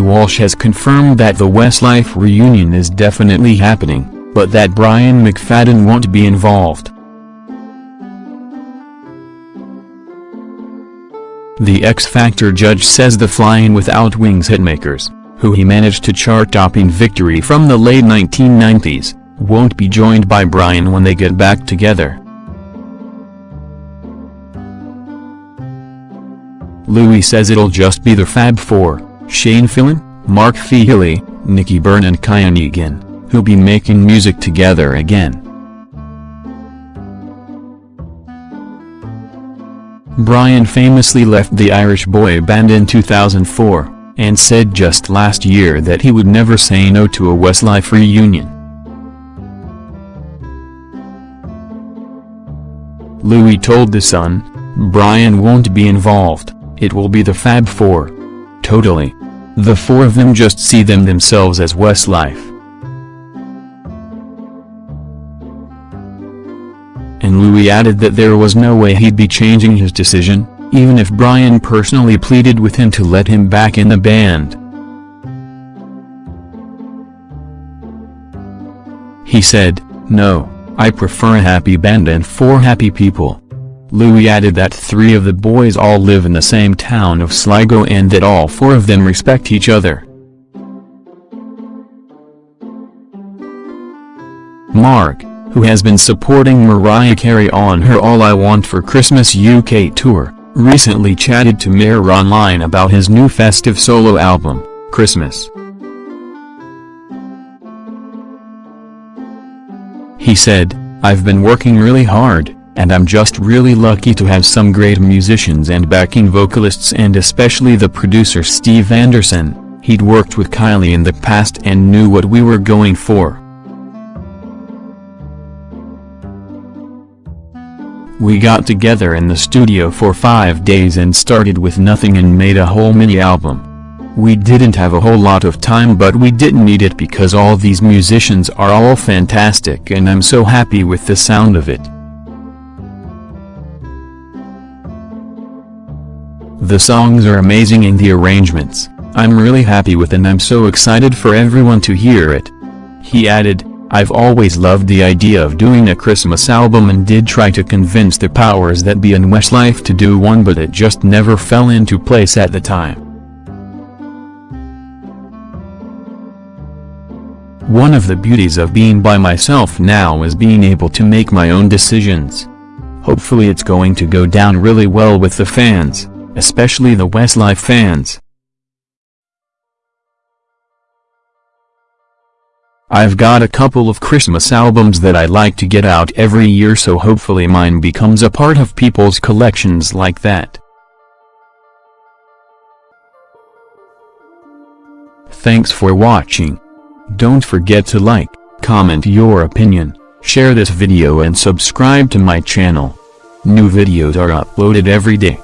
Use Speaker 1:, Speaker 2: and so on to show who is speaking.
Speaker 1: Walsh has confirmed that the Westlife reunion is definitely happening, but that Brian McFadden won't be involved. The X Factor judge says the Flying Without Wings hitmakers, who he managed to chart-topping victory from the late 1990s, won't be joined by Brian when they get back together. Louis says it'll just be the Fab Four, Shane Filan, Mark Feehily, Nicky Byrne and Kian Egan, who'll be making music together again. Brian famously left the Irish boy band in 2004, and said just last year that he would never say no to a Westlife reunion. Louis told The Sun, Brian won't be involved, it will be the Fab Four. Totally. The four of them just see them themselves as Westlife. and Louis added that there was no way he'd be changing his decision, even if Brian personally pleaded with him to let him back in the band. He said, no, I prefer a happy band and four happy people. Louis added that three of the boys all live in the same town of Sligo and that all four of them respect each other. Mark, who has been supporting Mariah Carey on her All I Want for Christmas UK tour, recently chatted to Mirror Online about his new festive solo album, Christmas. He said, I've been working really hard, and I'm just really lucky to have some great musicians and backing vocalists and especially the producer Steve Anderson, he'd worked with Kylie in the past and knew what we were going for. We got together in the studio for five days and started with nothing and made a whole mini-album. We didn't have a whole lot of time but we didn't need it because all these musicians are all fantastic and I'm so happy with the sound of it. The songs are amazing and the arrangements, I'm really happy with and I'm so excited for everyone to hear it. He added, I've always loved the idea of doing a Christmas album and did try to convince the powers that be in Westlife to do one but it just never fell into place at the time. One of the beauties of being by myself now is being able to make my own decisions. Hopefully it's going to go down really well with the fans, especially the Westlife fans. I've got a couple of Christmas albums that I like to get out every year so hopefully mine becomes a part of people's collections like that. Thanks for watching. Don't forget to like, comment your opinion, share this video and subscribe to my channel. New videos are uploaded every day.